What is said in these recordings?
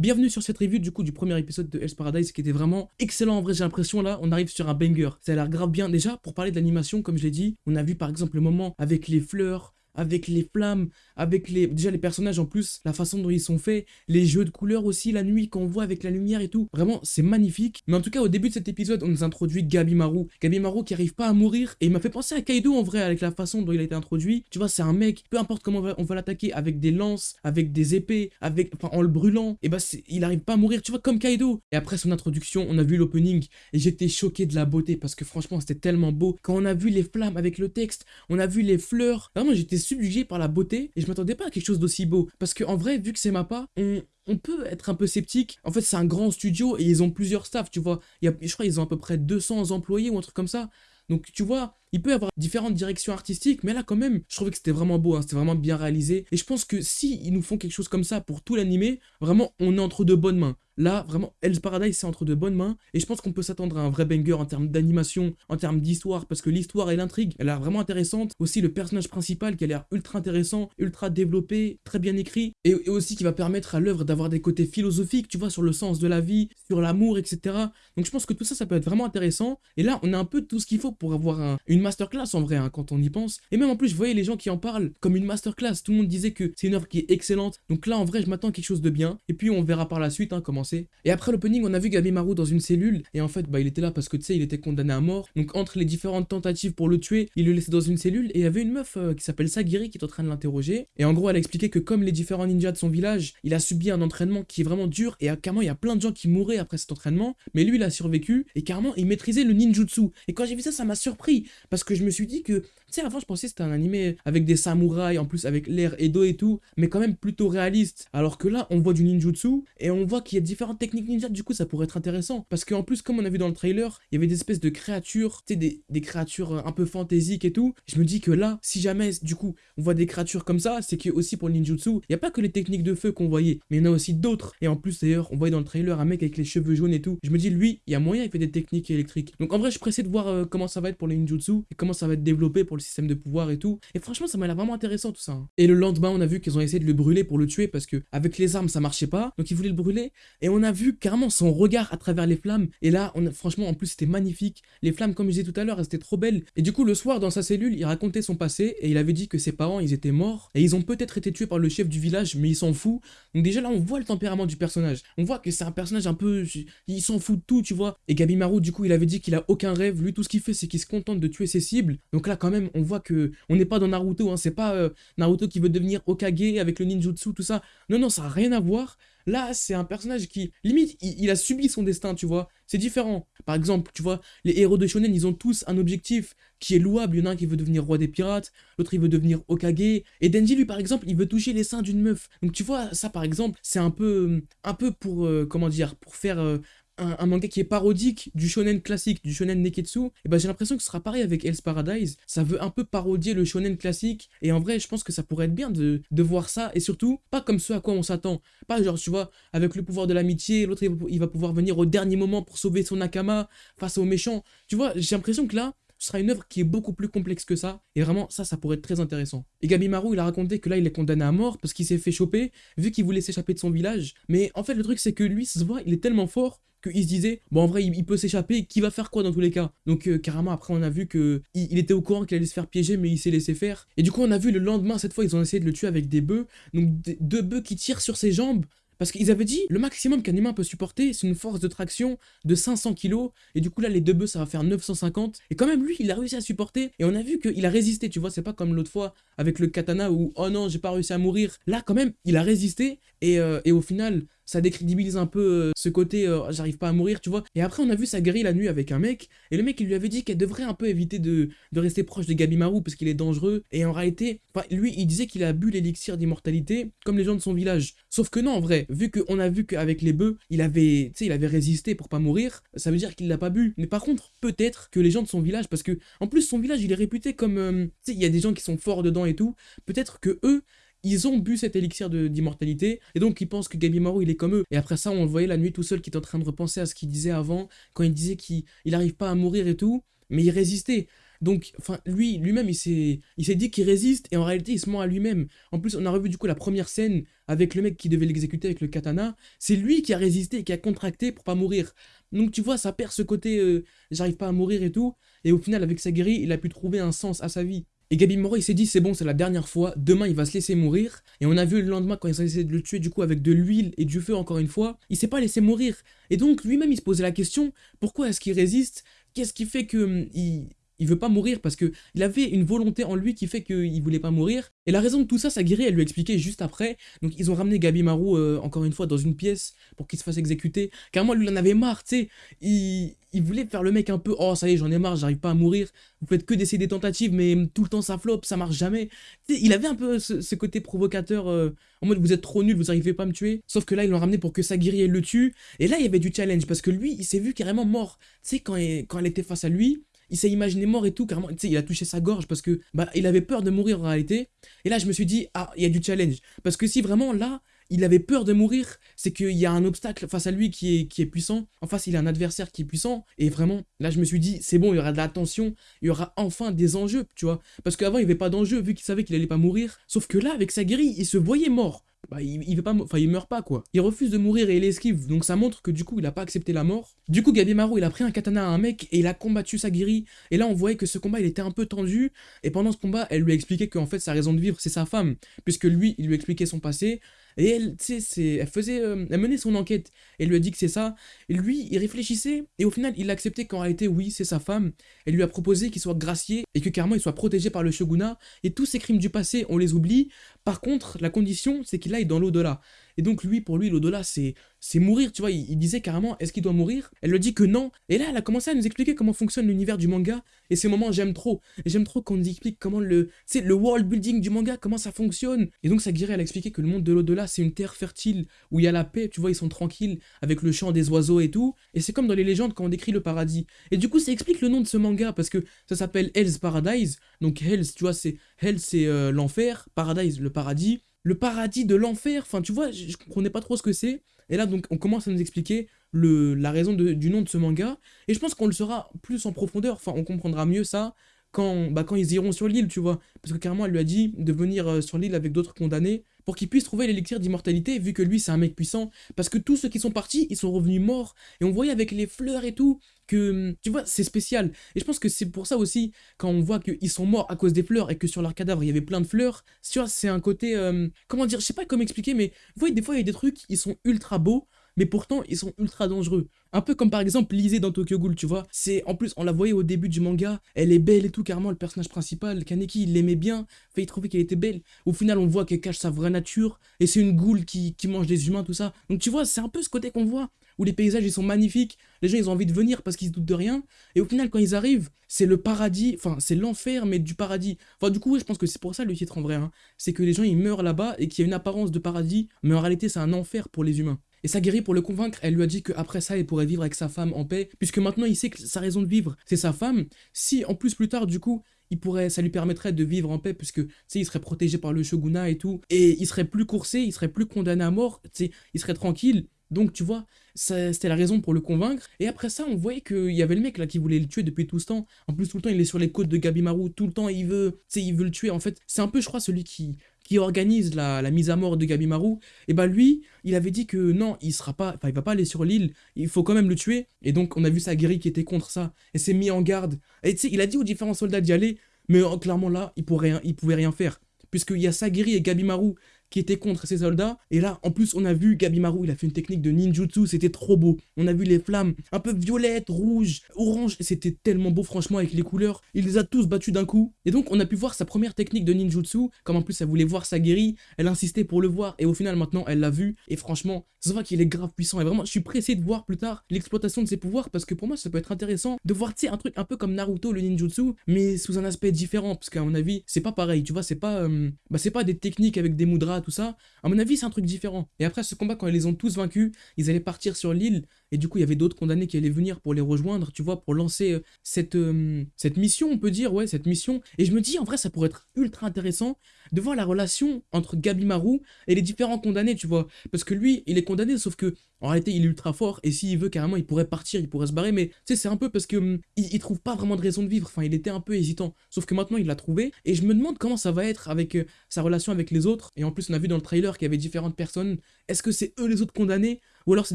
Bienvenue sur cette review du coup du premier épisode de Hell's Paradise qui était vraiment excellent en vrai j'ai l'impression là on arrive sur un banger. Ça a l'air grave bien déjà pour parler de l'animation comme je l'ai dit on a vu par exemple le moment avec les fleurs avec les flammes, avec les déjà les personnages en plus, la façon dont ils sont faits, les jeux de couleurs aussi, la nuit qu'on voit avec la lumière et tout. Vraiment, c'est magnifique. Mais en tout cas, au début de cet épisode, on nous introduit Gabi Maru. Gabi Maru qui arrive pas à mourir et il m'a fait penser à Kaido en vrai avec la façon dont il a été introduit. Tu vois, c'est un mec, peu importe comment on va, l'attaquer, avec des lances, avec des épées, avec enfin en le brûlant, et bah il arrive pas à mourir, tu vois, comme Kaido. Et après son introduction, on a vu l'opening et j'étais choqué de la beauté parce que franchement, c'était tellement beau. Quand on a vu les flammes avec le texte, on a vu les fleurs. Vraiment, j'étais subjugué par la beauté et je m'attendais pas à quelque chose d'aussi beau. Parce qu'en vrai, vu que c'est Mappa, on, on peut être un peu sceptique. En fait, c'est un grand studio et ils ont plusieurs staffs, tu vois. Il y a, je crois qu'ils ont à peu près 200 employés ou un truc comme ça. Donc, tu vois, il peut y avoir différentes directions artistiques, mais là, quand même, je trouvais que c'était vraiment beau, hein, c'était vraiment bien réalisé. Et je pense que si ils nous font quelque chose comme ça pour tout l'animé, vraiment, on est entre de bonnes mains. Là, vraiment, Hell's Paradise, c'est entre de bonnes mains. Et je pense qu'on peut s'attendre à un vrai banger en termes d'animation, en termes d'histoire, parce que l'histoire et l'intrigue, elle a l'air vraiment intéressante. Aussi, le personnage principal qui a l'air ultra intéressant, ultra développé, très bien écrit. Et, aussi qui va permettre à l'œuvre d'avoir des côtés philosophiques, tu vois, sur le sens de la vie, sur l'amour, etc. Donc je pense que tout ça, ça peut être vraiment intéressant. Et là, on a un peu tout ce qu'il faut pour avoir une masterclass en vrai, hein, quand on y pense. Et même en plus, je voyais les gens qui en parlent comme une masterclass. Tout le monde disait que c'est une œuvre qui est excellente. Donc là, en vrai, je m'attends à quelque chose de bien. Et puis, on verra par la suite hein, comment et après l'opening, on a vu Gabi Maru dans une cellule, et en fait, bah, il était là parce que, tu sais, il était condamné à mort. Donc, entre les différentes tentatives pour le tuer, il le laissait dans une cellule, et il y avait une meuf euh, qui s'appelle Sagiri qui est en train de l'interroger. Et en gros, elle a expliqué que comme les différents ninjas de son village, il a subi un entraînement qui est vraiment dur, et carrément, il y a plein de gens qui mouraient après cet entraînement, mais lui, il a survécu, et carrément, il maîtrisait le ninjutsu. Et quand j'ai vu ça, ça m'a surpris, parce que je me suis dit que, tu sais, avant, je pensais que c'était un animé avec des samouraïs, en plus avec l'air Edo et tout, mais quand même plutôt réaliste. Alors que là, on voit du ninjutsu, et on voit qu'il y a différentes techniques ninja, du coup, ça pourrait être intéressant. Parce qu'en plus, comme on a vu dans le trailer, il y avait des espèces de créatures, tu sais, des, des, créatures euh, un peu fantaisiques et tout. Je me dis que là, si jamais, du coup, on voit des créatures comme ça, c'est que aussi pour le ninjutsu, il n'y a pas que les techniques de feu qu'on voyait, mais il y en a aussi d'autres. Et en plus, d'ailleurs, on voyait dans le trailer un mec avec les cheveux jaunes et tout. Je me dis, lui, il y a moyen, il fait des techniques électriques. Donc en vrai, je suis de voir euh, comment ça va être pour les ninjutsu et comment ça va être développé pour le système de pouvoir et tout. Et franchement, ça m'a l'air vraiment intéressant tout ça. Hein. Et le lendemain, on a vu qu'ils ont essayé de le brûler pour le tuer parce que avec les armes, ça marchait pas. Donc ils voulaient le brûler. Et on a vu carrément son regard à travers les flammes. Et là, franchement, en plus, c'était magnifique. Les flammes, comme je disais tout à l'heure, elles étaient trop belles. Et du coup, le soir, dans sa cellule, il racontait son passé et il avait dit que ses parents, ils étaient morts. Et ils ont peut-être été tués par le chef du village, mais il s'en fout. Donc déjà, là, on voit le tempérament du personnage. On voit que c'est un personnage un peu... Il s'en fout de tout, tu vois. Et Gabimaru, du coup, il avait dit qu'il a aucun rêve. Lui, tout ce qu'il fait, c'est qu'il se contente de tuer cibles. Donc là, quand même, on voit que on n'est pas dans Naruto. Hein. C'est pas euh, Naruto qui veut devenir Okage avec le ninjutsu, tout ça. Non, non, ça n'a rien à voir. Là, c'est un personnage qui, limite, il, a subi son destin, tu vois. C'est différent. Par exemple, tu vois, les héros de Shonen, ils ont tous un objectif qui est louable. Il y en a un qui veut devenir roi des pirates, l'autre il veut devenir Okage. Et Denji, lui, par exemple, il veut toucher les seins d'une meuf. Donc tu vois, ça, par exemple, c'est un peu, un peu pour, euh, comment dire, pour faire euh, un, manga qui est parodique du shonen classique, du shonen neketsu, et ben j'ai l'impression que ce sera pareil avec Hell's Paradise. Ça veut un peu parodier le shonen classique, et en vrai, je pense que ça pourrait être bien de, de voir ça, et surtout, pas comme ce à quoi on s'attend. Pas genre, tu vois, avec le pouvoir de l'amitié, l'autre il va pouvoir venir au dernier moment pour sauver son nakama face aux méchants. Tu vois, j'ai l'impression que là, ce sera une œuvre qui est beaucoup plus complexe que ça, et vraiment, ça, ça pourrait être très intéressant. Et Gabimaru, il a raconté que là, il est condamné à mort parce qu'il s'est fait choper, vu qu'il voulait s'échapper de son village. Mais en fait, le truc, c'est que lui, se voit, il est tellement fort qu'il se disait, bon en vrai il, peut s'échapper, qui va faire quoi dans tous les cas? Donc euh, carrément après on a vu que il, était au courant qu'il allait se faire piéger mais il s'est laissé faire. Et du coup on a vu le lendemain cette fois ils ont essayé de le tuer avec des bœufs, donc deux bœufs qui tirent sur ses jambes parce qu'ils avaient dit, le maximum qu'un humain peut supporter, c'est une force de traction de 500 kg. Et du coup, là, les deux bœufs, ça va faire 950. Et quand même, lui, il a réussi à supporter. Et on a vu qu'il a résisté, tu vois. C'est pas comme l'autre fois avec le katana où, oh non, j'ai pas réussi à mourir. Là, quand même, il a résisté. Et, euh, et au final, ça décrédibilise un peu euh, ce côté euh, j'arrive pas à mourir, tu vois. Et après, on a vu sa guérir la nuit avec un mec, et le mec, il lui avait dit qu'elle devrait un peu éviter de, de rester proche de Gabimaru parce qu'il est dangereux. Et en réalité, lui, il disait qu'il a bu l'élixir d'immortalité comme les gens de son village. Sauf que non, en vrai, vu qu'on a vu qu'avec les bœufs, il avait, il avait résisté pour pas mourir, ça veut dire qu'il l'a pas bu. Mais par contre, peut-être que les gens de son village, parce que en plus, son village, il est réputé comme, tu sais, il y a des gens qui sont forts dedans et tout, peut-être que eux, ils ont bu cet élixir d'immortalité, et donc ils pensent que Gabimaru il est comme eux. Et après ça, on le voyait la nuit tout seul qui est en train de repenser à ce qu'il disait avant, quand il disait qu'il n'arrive pas à mourir et tout, mais il résistait. Donc, enfin, lui, lui-même, il s'est dit qu'il résiste, et en réalité, il se ment à lui-même. En plus, on a revu du coup la première scène avec le mec qui devait l'exécuter avec le katana. C'est lui qui a résisté, qui a contracté pour pas mourir. Donc, tu vois, ça perd ce côté euh, j'arrive pas à mourir et tout. Et au final, avec sa guérie, il a pu trouver un sens à sa vie. Et Gabi Moro, il s'est dit, c'est bon, c'est la dernière fois, demain il va se laisser mourir. Et on a vu le lendemain, quand il s'est essayé de le tuer, du coup, avec de l'huile et du feu, encore une fois, il s'est pas laissé mourir. Et donc, lui-même, il se posait la question, pourquoi est-ce qu'il résiste? Qu'est-ce qui fait que hum, il, il veut pas mourir parce que il avait une volonté en lui qui fait qu'il voulait pas mourir. Et la raison de tout ça, Sagiri, elle lui a expliqué juste après. Donc ils ont ramené Gabi Maru euh, encore une fois dans une pièce pour qu'il se fasse exécuter. Car moi, lui, il en avait marre, tu sais. Il, il voulait faire le mec un peu, oh ça y est, j'en ai marre, j'arrive pas à mourir. Vous faites que d'essayer des tentatives, mais tout le temps ça floppe, ça marche jamais. Il avait un peu ce, côté provocateur, euh, en mode vous êtes trop nul, vous arrivez pas à me tuer. Sauf que là, ils l'ont ramené pour que Sagiri elle le tue. Et là, il y avait du challenge parce que lui, il s'est vu carrément mort. Tu sais, quand, quand elle était face à lui, il s'est imaginé mort et tout, carrément, tu sais, il a touché sa gorge parce que, bah, il avait peur de mourir en réalité. Et là, je me suis dit, ah, il y a du challenge. Parce que si vraiment, là, il avait peur de mourir, c'est qu'il y a un obstacle face à lui qui est, qui est puissant. En face, il a un adversaire qui est puissant. Et vraiment, là, je me suis dit, c'est bon, il y aura de la tension, il y aura enfin des enjeux, tu vois. Parce qu'avant, il n'y avait pas d'enjeu, vu qu'il savait qu'il allait pas mourir. Sauf que là, avec sa guérille, il se voyait mort bah, il, il, veut pas, il meurt pas, quoi. Il refuse de mourir et il esquive, donc ça montre que du coup, il a pas accepté la mort. Du coup, Gabimaru, il a pris un katana à un mec et il a combattu Sagiri. Et là, on voyait que ce combat, il était un peu tendu. Et pendant ce combat, elle lui a expliqué qu'en fait, sa raison de vivre, c'est sa femme. Puisque lui, il lui expliquait son passé. Et elle, tu elle faisait, euh, elle menait son enquête. Et lui a dit que c'est ça. Et lui, il réfléchissait. Et au final, il a accepté qu'en réalité, oui, c'est sa femme. Elle lui a proposé qu'il soit gracié et que carrément, il soit protégé par le shogunat. Et tous ces crimes du passé, on les oublie. Par contre, la condition, c'est qu'il aille dans l'au-delà. Et donc lui, pour lui, l'au-delà, c'est mourir, tu vois. Il, disait carrément, est-ce qu'il doit mourir? Elle lui dit que non. Et là, elle a commencé à nous expliquer comment fonctionne l'univers du manga. Et ces moments, j'aime trop. Et j'aime trop qu'on nous explique comment le, c'est le world building du manga, comment ça fonctionne. Et donc Sagiri, elle a expliqué que le monde de l'au-delà, c'est une terre fertile où il y a la paix, tu vois, ils sont tranquilles avec le chant des oiseaux et tout. Et c'est comme dans les légendes quand on décrit le paradis. Et du coup, ça explique le nom de ce manga parce que ça s'appelle Hell's Paradise. Donc Hell's, tu vois, c'est Hell, c'est euh, l'enfer, Paradise, le paradis le paradis de l'enfer. Enfin, tu vois, je, comprenais pas trop ce que c'est. Et là, donc, on commence à nous expliquer le, la raison du nom de ce manga. Et je pense qu'on le saura plus en profondeur. Enfin, on comprendra mieux ça quand, bah, quand ils iront sur l'île, tu vois. Parce que carrément, elle lui a dit de venir euh, sur l'île avec d'autres condamnés pour qu'il puisse trouver l'élixir d'immortalité, vu que lui, c'est un mec puissant. Parce que tous ceux qui sont partis, ils sont revenus morts. Et on voyait avec les fleurs et tout, que, tu vois, c'est spécial. Et je pense que c'est pour ça aussi, quand on voit qu'ils sont morts à cause des fleurs et que sur leur cadavre, il y avait plein de fleurs, tu vois, c'est un côté, euh, comment dire, je sais pas comment expliquer, mais vous voyez, des fois, il y a des trucs, ils sont ultra beaux, mais pourtant ils sont ultra dangereux. Un peu comme par exemple Lisée dans Tokyo Ghoul, tu vois. C'est en plus, on la voyait au début du manga, elle est belle et tout, carrément le personnage principal, Kaneki, il l'aimait bien, fait il trouvait qu'elle était belle. Au final, on voit qu'elle cache sa vraie nature et c'est une goule qui, qui mange des humains, tout ça. Donc tu vois, c'est un peu ce côté qu'on voit où les paysages ils sont magnifiques, les gens ils ont envie de venir parce qu'ils se doutent de rien, et au final quand ils arrivent, c'est le paradis, enfin c'est l'enfer mais du paradis. Enfin du coup je pense que c'est pour ça le titre en vrai, hein. c'est que les gens ils meurent là-bas et qu'il y a une apparence de paradis, mais en réalité c'est un enfer pour les humains. Et Sagiri, pour le convaincre, elle lui a dit qu'après ça, il pourrait vivre avec sa femme en paix, puisque maintenant il sait que sa raison de vivre, c'est sa femme. Si en plus plus tard, du coup, il pourrait, ça lui permettrait de vivre en paix, puisque, tu sais, il serait protégé par le shogunat et tout, et il serait plus coursé, il serait plus condamné à mort, tu sais, il serait tranquille. Donc, tu vois, c'était la raison pour le convaincre. Et après ça, on voyait qu'il y avait le mec là qui voulait le tuer depuis tout ce temps. En plus, tout le temps, il est sur les côtes de Gabimaru. Tout le temps, il veut, il veut le tuer. En fait, c'est un peu, je crois, celui qui, qui organise la, mise à mort de Gabimaru, et bah lui, il avait dit que non, il sera pas, enfin il va pas aller sur l'île, il faut quand même le tuer. Et donc on a vu Sagiri qui était contre ça et s'est mis en garde. Et tu sais, il a dit aux différents soldats d'y aller, mais euh, clairement là, il pourrait, il pouvait rien faire, puisqu'il y a Sagiri et Gabimaru qui était contre ses soldats. Et là, en plus, on a vu Gabimaru, il a fait une technique de ninjutsu, c'était trop beau. On a vu les flammes un peu violettes, rouges, oranges, c'était tellement beau franchement avec les couleurs. Il les a tous battus d'un coup. Et donc, on a pu voir sa première technique de ninjutsu, comme en plus elle voulait voir sa guérie, elle insistait pour le voir, et au final, maintenant, elle l'a vu. Et franchement, ça voit qu'il est grave puissant. Et vraiment, je suis pressé de voir plus tard l'exploitation de ses pouvoirs, parce que pour moi, ça peut être intéressant de voir, tu un truc un peu comme Naruto, le ninjutsu, mais sous un aspect différent, parce qu'à mon avis, c'est pas pareil, tu vois, c'est pas, euh, bah, c'est pas des techniques avec des mudras tout ça. À mon avis, c'est un truc différent. Et après ce combat, quand ils les ont tous vaincus, ils allaient partir sur l'île. Et du coup, il y avait d'autres condamnés qui allaient venir pour les rejoindre, tu vois, pour lancer euh, cette, euh, cette mission, on peut dire, ouais, cette mission. Et je me dis, en vrai, ça pourrait être ultra intéressant de voir la relation entre Gabi Marou et les différents condamnés, tu vois. Parce que lui, il est condamné, sauf que en réalité, il est ultra fort et s'il veut carrément, il pourrait partir, il pourrait se barrer. Mais tu sais, c'est un peu parce que hum, il, trouve pas vraiment de raison de vivre. Enfin, il était un peu hésitant. Sauf que maintenant, il l'a trouvé et je me demande comment ça va être avec euh, sa relation avec les autres. Et en plus, on a vu dans le trailer qu'il y avait différentes personnes. Est-ce que c'est eux les autres condamnés ou alors c'est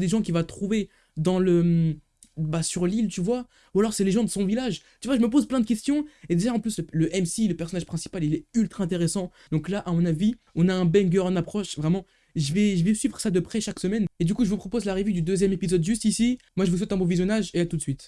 des gens qu'il va trouver dans le bah, sur l'île, tu vois Ou alors c'est les gens de son village Tu vois, je me pose plein de questions. Et déjà, en plus, le, MC, le personnage principal, il est ultra intéressant. Donc là, à mon avis, on a un banger en approche. Vraiment, je vais, je vais suivre ça de près chaque semaine. Et du coup, je vous propose la revue du deuxième épisode juste ici. Moi, je vous souhaite un bon visionnage et à tout de suite.